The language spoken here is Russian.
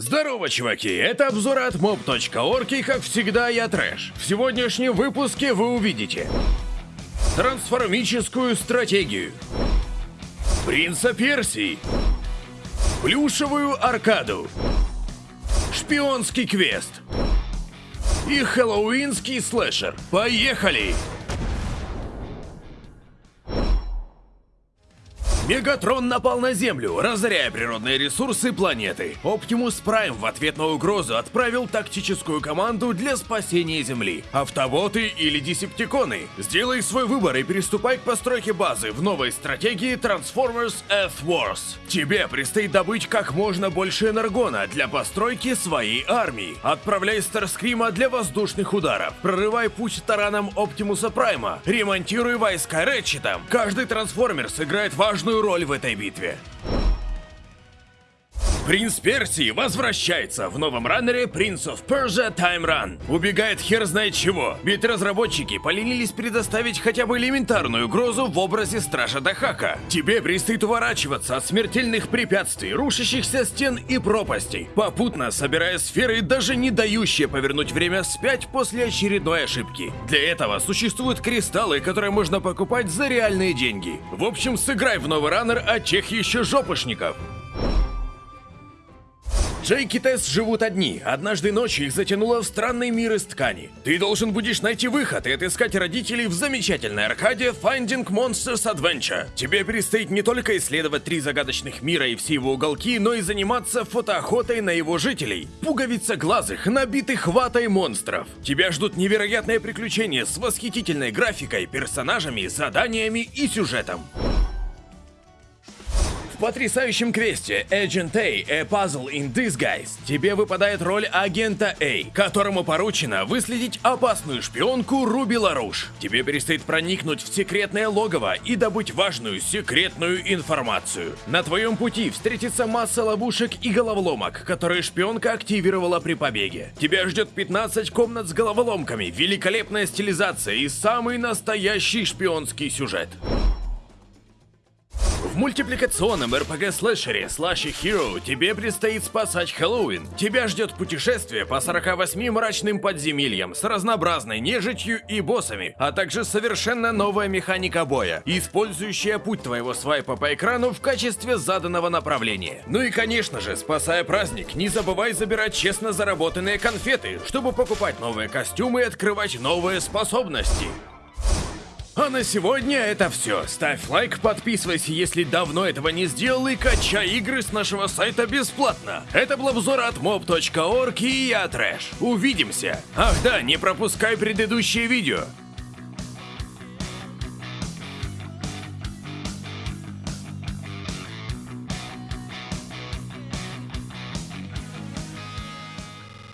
Здорово, чуваки! Это обзор от mob.org и, как всегда, я Трэш. В сегодняшнем выпуске вы увидите Трансформическую стратегию Принца Персии Плюшевую аркаду Шпионский квест И хэллоуинский слэшер. Поехали! Мегатрон напал на Землю, разоряя природные ресурсы планеты. Оптимус Прайм в ответ на угрозу отправил тактическую команду для спасения Земли. Автоботы или десептиконы? Сделай свой выбор и приступай к постройке базы в новой стратегии Transformers Earth Wars. Тебе предстоит добыть как можно больше энергона для постройки своей армии. Отправляй Старскрима для воздушных ударов. Прорывай путь тараном Оптимуса Прайма. Ремонтируй войска Рэтчетом. Каждый трансформер сыграет важную роль в этой битве. Принц Персии возвращается в новом раннере Prince of Persia Time Run. Убегает хер знает чего, ведь разработчики поленились предоставить хотя бы элементарную угрозу в образе Стража Дахака. Тебе предстоит уворачиваться от смертельных препятствий, рушащихся стен и пропастей, попутно собирая сферы, даже не дающие повернуть время вспять после очередной ошибки. Для этого существуют кристаллы, которые можно покупать за реальные деньги. В общем, сыграй в новый раннер от тех еще жопошников. Джейк и Тесс живут одни. Однажды ночью их затянуло в странный мир из ткани. Ты должен будешь найти выход и отыскать родителей в замечательной аркаде Finding Monsters Adventure. Тебе предстоит не только исследовать три загадочных мира и все его уголки, но и заниматься фотоохотой на его жителей. Пуговица глазых, набитых ватой монстров. Тебя ждут невероятные приключения с восхитительной графикой, персонажами, заданиями и сюжетом потрясающем квесте Agent A – A Puzzle in Disguise тебе выпадает роль агента A, которому поручено выследить опасную шпионку Руби Ларуш. Тебе предстоит проникнуть в секретное логово и добыть важную секретную информацию. На твоем пути встретится масса ловушек и головоломок, которые шпионка активировала при побеге. Тебя ждет 15 комнат с головоломками, великолепная стилизация и самый настоящий шпионский сюжет. Мультипликационном RPG-слэшере Slashy Hero тебе предстоит спасать Хэллоуин. Тебя ждет путешествие по 48 мрачным подземельям с разнообразной нежитью и боссами, а также совершенно новая механика боя, использующая путь твоего свайпа по экрану в качестве заданного направления. Ну и конечно же, спасая праздник, не забывай забирать честно заработанные конфеты, чтобы покупать новые костюмы и открывать новые способности. А на сегодня это все. Ставь лайк, подписывайся, если давно этого не сделал, и качай игры с нашего сайта бесплатно. Это был обзор от mob.org и я Трэш. Увидимся. Ах да, не пропускай предыдущие видео.